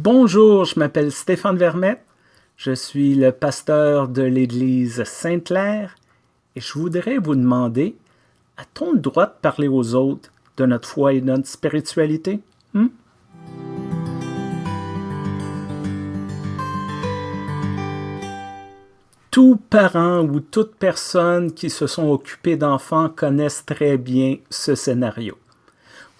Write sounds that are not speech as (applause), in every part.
Bonjour, je m'appelle Stéphane Vermette, je suis le pasteur de l'Église Sainte-Claire et je voudrais vous demander, a-t-on le droit de parler aux autres de notre foi et de notre spiritualité? Hmm? Tout parent ou toute personne qui se sont occupés d'enfants connaissent très bien ce scénario.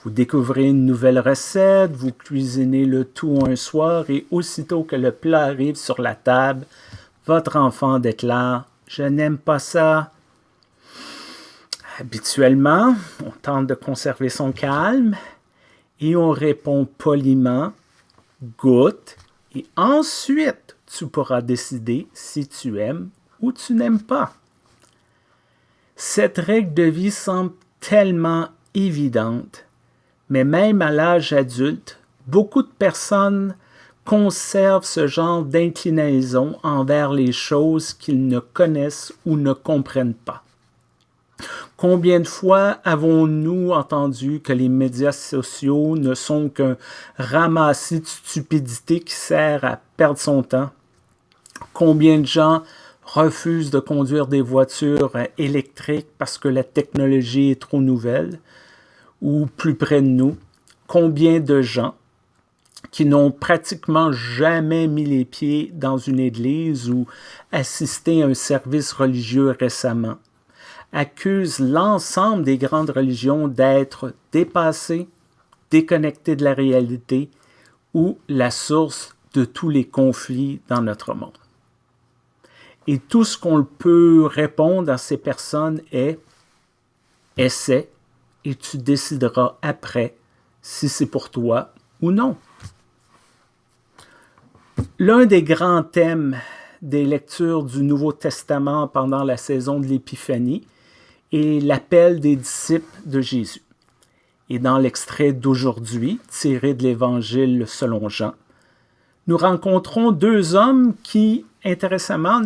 Vous découvrez une nouvelle recette, vous cuisinez le tout un soir et aussitôt que le plat arrive sur la table, votre enfant déclare « Je n'aime pas ça ». Habituellement, on tente de conserver son calme et on répond poliment « Goûte » et ensuite tu pourras décider si tu aimes ou tu n'aimes pas. Cette règle de vie semble tellement évidente, mais même à l'âge adulte, beaucoup de personnes conservent ce genre d'inclinaison envers les choses qu'ils ne connaissent ou ne comprennent pas. Combien de fois avons-nous entendu que les médias sociaux ne sont qu'un ramassis de stupidité qui sert à perdre son temps? Combien de gens refusent de conduire des voitures électriques parce que la technologie est trop nouvelle? Ou plus près de nous, combien de gens qui n'ont pratiquement jamais mis les pieds dans une église ou assisté à un service religieux récemment, accusent l'ensemble des grandes religions d'être dépassées, déconnectées de la réalité ou la source de tous les conflits dans notre monde. Et tout ce qu'on peut répondre à ces personnes est « essaie et tu décideras après si c'est pour toi ou non. L'un des grands thèmes des lectures du Nouveau Testament pendant la saison de l'Épiphanie est l'appel des disciples de Jésus. Et dans l'extrait d'aujourd'hui, tiré de l'Évangile selon Jean, nous rencontrons deux hommes qui, intéressamment,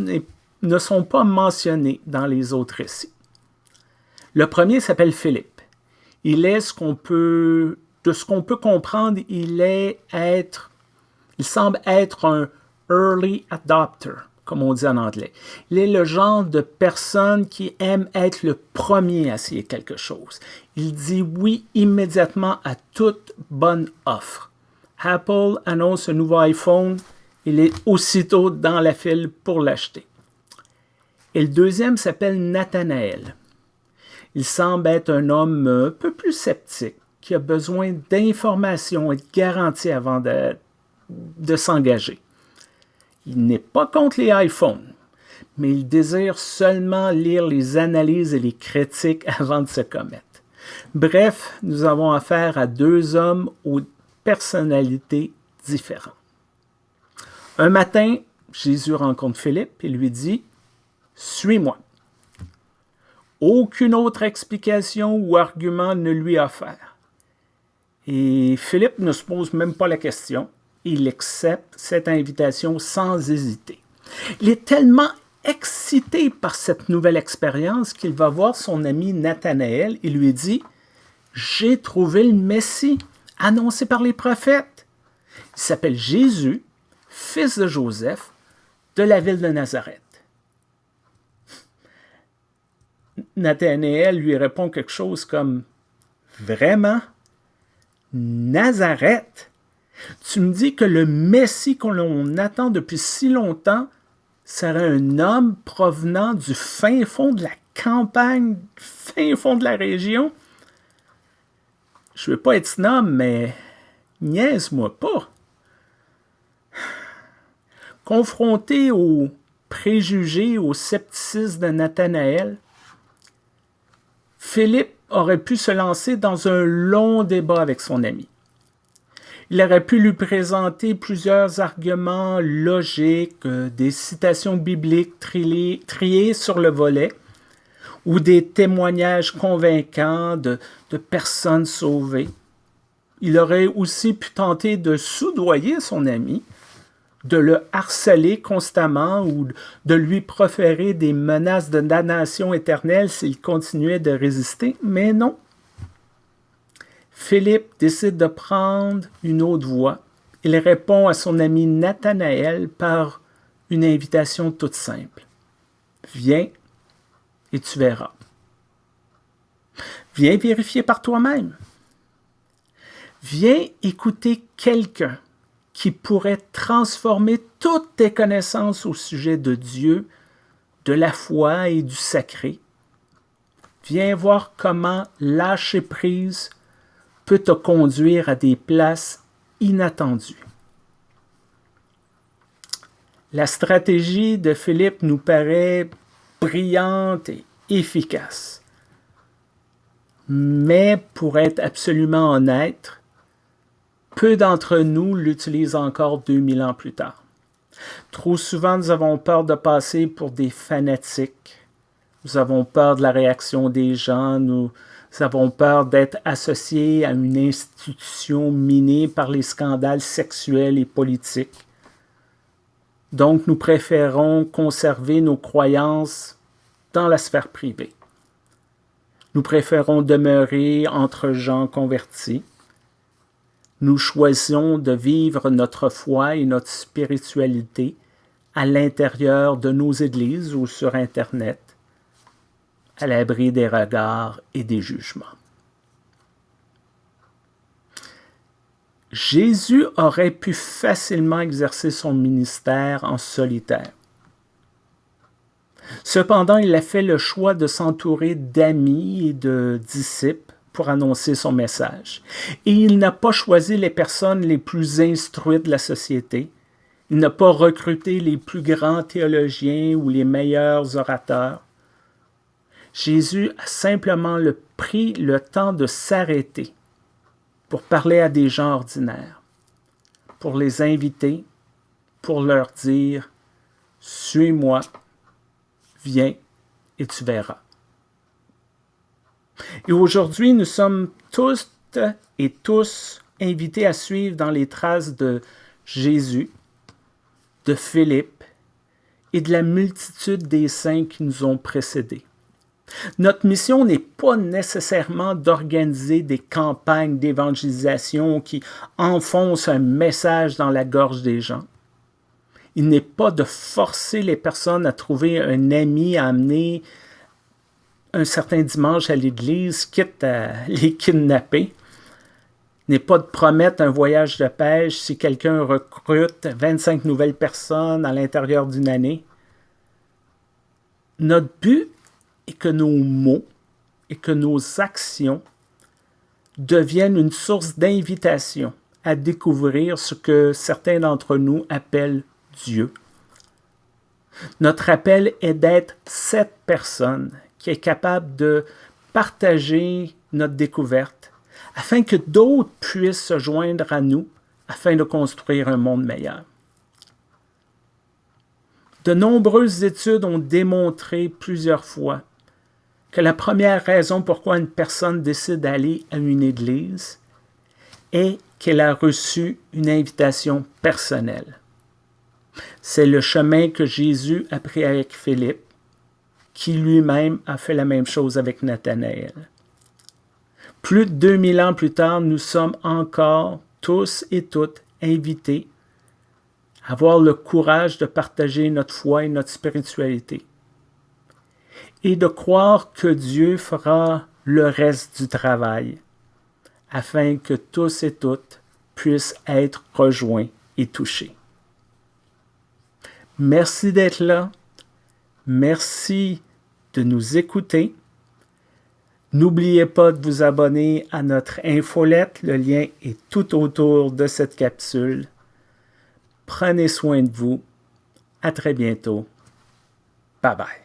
ne sont pas mentionnés dans les autres récits. Le premier s'appelle Philippe il est ce qu'on peut, de ce qu'on peut comprendre, il est être, il semble être un early adopter, comme on dit en anglais. Il est le genre de personne qui aime être le premier à essayer quelque chose. Il dit oui immédiatement à toute bonne offre. Apple annonce un nouveau iPhone, il est aussitôt dans la file pour l'acheter. Et le deuxième s'appelle Nathanaël. Il semble être un homme un peu plus sceptique, qui a besoin d'informations et de garanties avant de, de s'engager. Il n'est pas contre les iPhones, mais il désire seulement lire les analyses et les critiques (laughs) avant de se commettre. Bref, nous avons affaire à deux hommes aux personnalités différentes. Un matin, Jésus rencontre Philippe et lui dit « Suis-moi ». Aucune autre explication ou argument ne lui a offert. Et Philippe ne se pose même pas la question. Il accepte cette invitation sans hésiter. Il est tellement excité par cette nouvelle expérience qu'il va voir son ami Nathanaël et lui dit « J'ai trouvé le Messie, annoncé par les prophètes. Il s'appelle Jésus, fils de Joseph, de la ville de Nazareth. Nathanaël lui répond quelque chose comme « Vraiment? Nazareth? Tu me dis que le Messie qu'on attend depuis si longtemps serait un homme provenant du fin fond de la campagne, du fin fond de la région? Je veux pas être snob, mais niaise-moi pas. Confronté aux préjugés, au scepticisme de Nathanaël, Philippe aurait pu se lancer dans un long débat avec son ami. Il aurait pu lui présenter plusieurs arguments logiques, euh, des citations bibliques triées sur le volet, ou des témoignages convaincants de, de personnes sauvées. Il aurait aussi pu tenter de soudoyer son ami, de le harceler constamment ou de lui proférer des menaces de damnation éternelle s'il continuait de résister, mais non. Philippe décide de prendre une autre voie il répond à son ami Nathanaël par une invitation toute simple. Viens et tu verras. Viens vérifier par toi-même. Viens écouter quelqu'un qui pourrait transformer toutes tes connaissances au sujet de Dieu, de la foi et du sacré. Viens voir comment lâcher prise peut te conduire à des places inattendues. La stratégie de Philippe nous paraît brillante et efficace. Mais pour être absolument honnête, peu d'entre nous l'utilisent encore 2000 ans plus tard. Trop souvent, nous avons peur de passer pour des fanatiques. Nous avons peur de la réaction des gens. Nous avons peur d'être associés à une institution minée par les scandales sexuels et politiques. Donc, nous préférons conserver nos croyances dans la sphère privée. Nous préférons demeurer entre gens convertis nous choisissons de vivre notre foi et notre spiritualité à l'intérieur de nos églises ou sur Internet, à l'abri des regards et des jugements. Jésus aurait pu facilement exercer son ministère en solitaire. Cependant, il a fait le choix de s'entourer d'amis et de disciples pour annoncer son message. Et il n'a pas choisi les personnes les plus instruites de la société. Il n'a pas recruté les plus grands théologiens ou les meilleurs orateurs. Jésus a simplement le, pris le temps de s'arrêter pour parler à des gens ordinaires, pour les inviter, pour leur dire « Suis-moi, viens et tu verras ». Et aujourd'hui, nous sommes tous et tous invités à suivre dans les traces de Jésus, de Philippe et de la multitude des saints qui nous ont précédés. Notre mission n'est pas nécessairement d'organiser des campagnes d'évangélisation qui enfoncent un message dans la gorge des gens. Il n'est pas de forcer les personnes à trouver un ami à amener un certain dimanche à l'église, quitte à (laughs) les kidnapper, n'est pas de promettre un voyage de pêche si quelqu'un recrute 25 nouvelles personnes à l'intérieur d'une année. Notre but est que nos mots et que nos actions deviennent une source d'invitation à découvrir ce que certains d'entre nous appellent Dieu. Notre appel est d'être cette personne qui est capable de partager notre découverte afin que d'autres puissent se joindre à nous afin de construire un monde meilleur. De nombreuses études ont démontré plusieurs fois que la première raison pourquoi une personne décide d'aller à une église est qu'elle a reçu une invitation personnelle. C'est le chemin que Jésus a pris avec Philippe qui lui-même a fait la même chose avec Nathanaël. Plus de 2000 ans plus tard, nous sommes encore tous et toutes invités à avoir le courage de partager notre foi et notre spiritualité et de croire que Dieu fera le reste du travail afin que tous et toutes puissent être rejoints et touchés. Merci d'être là. Merci de nous écouter. N'oubliez pas de vous abonner à notre infolette. Le lien est tout autour de cette capsule. Prenez soin de vous. À très bientôt. Bye bye.